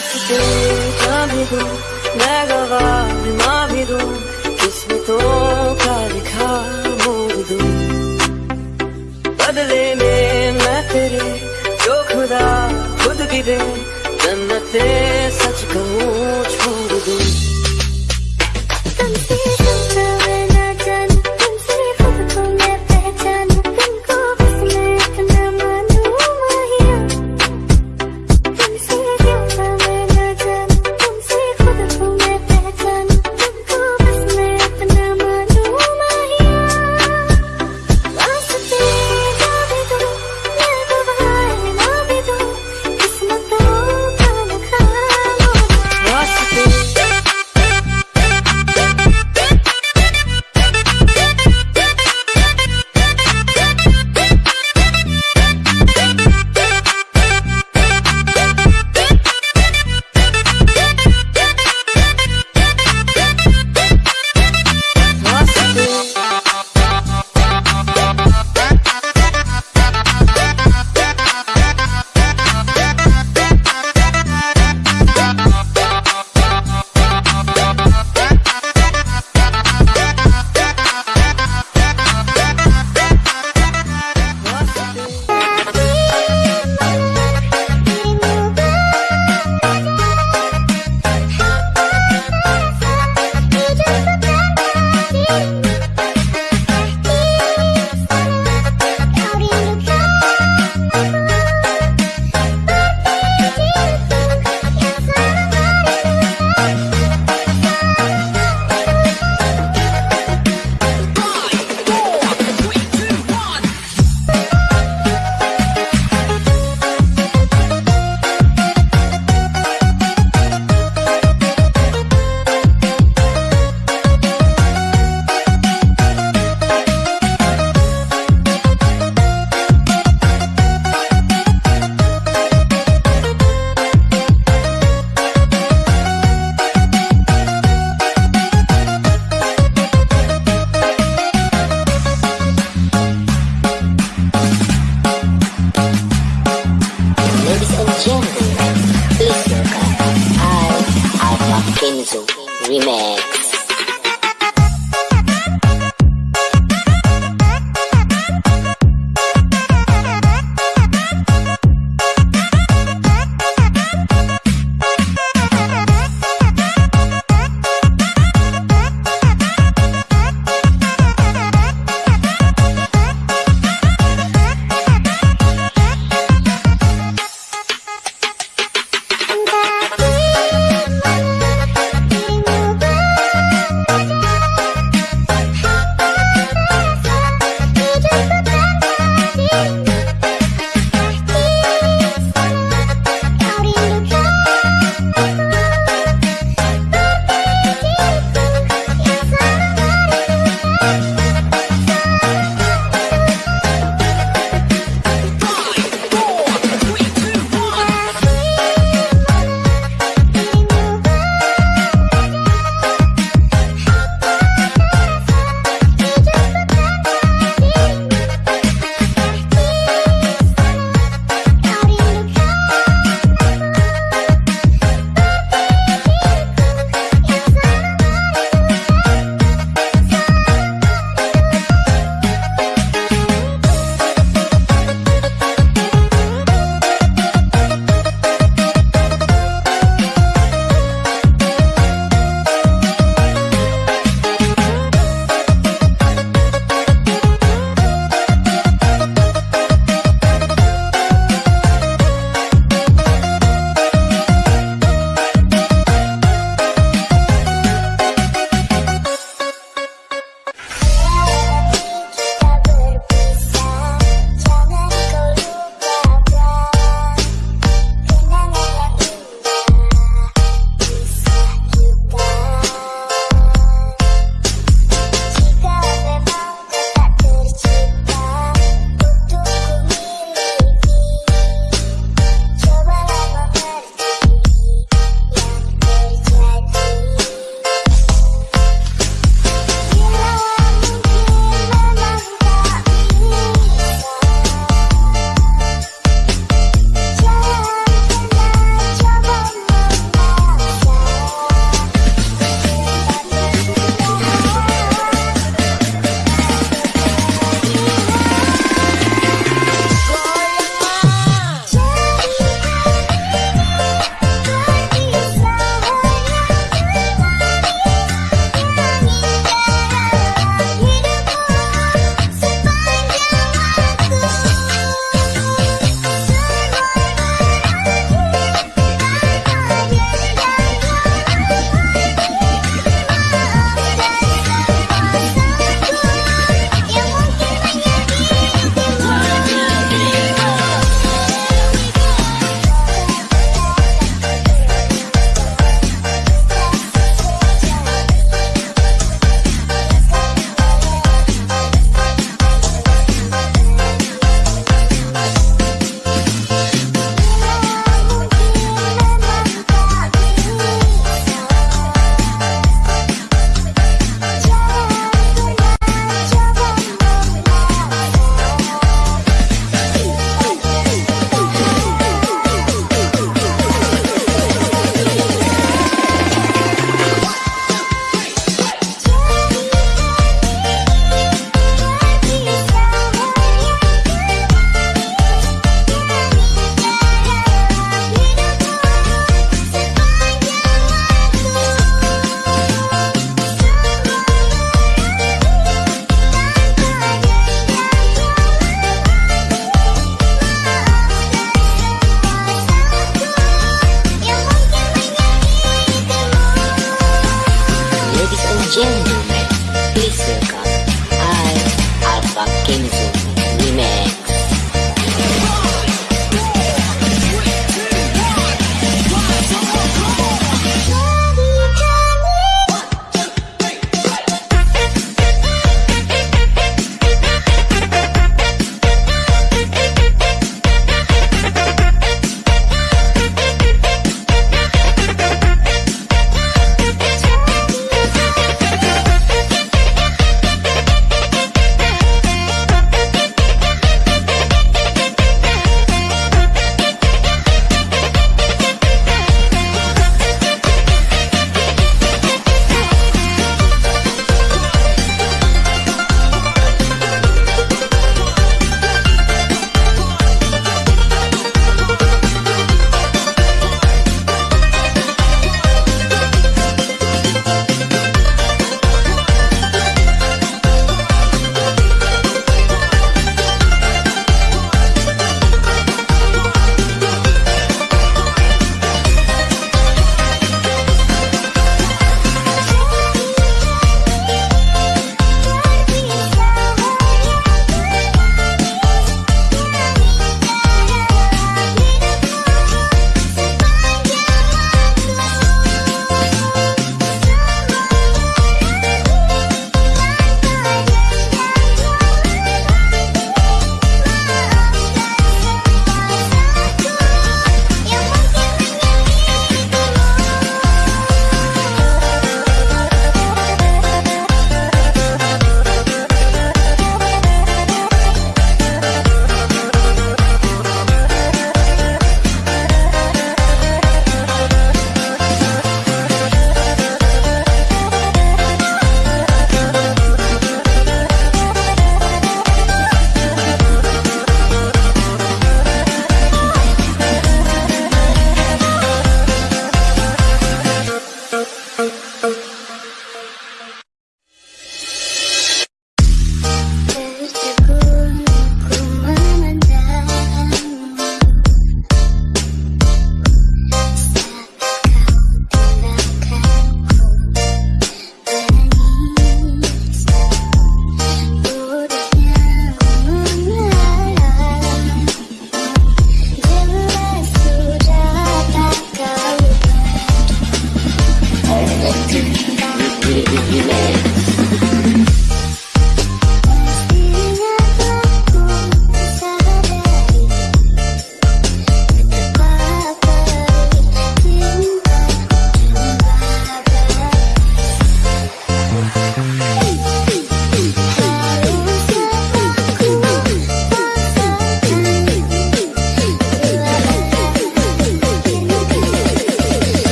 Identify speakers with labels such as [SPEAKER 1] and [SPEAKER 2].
[SPEAKER 1] वास्ते क्या भी दूँ, मैं गवाह माँ भी दूँ किस्मतों का लिखा मोड़ दूँ। बदले में मैं तेरे, जो खुदा खुद भी जन्नते सच कहूँ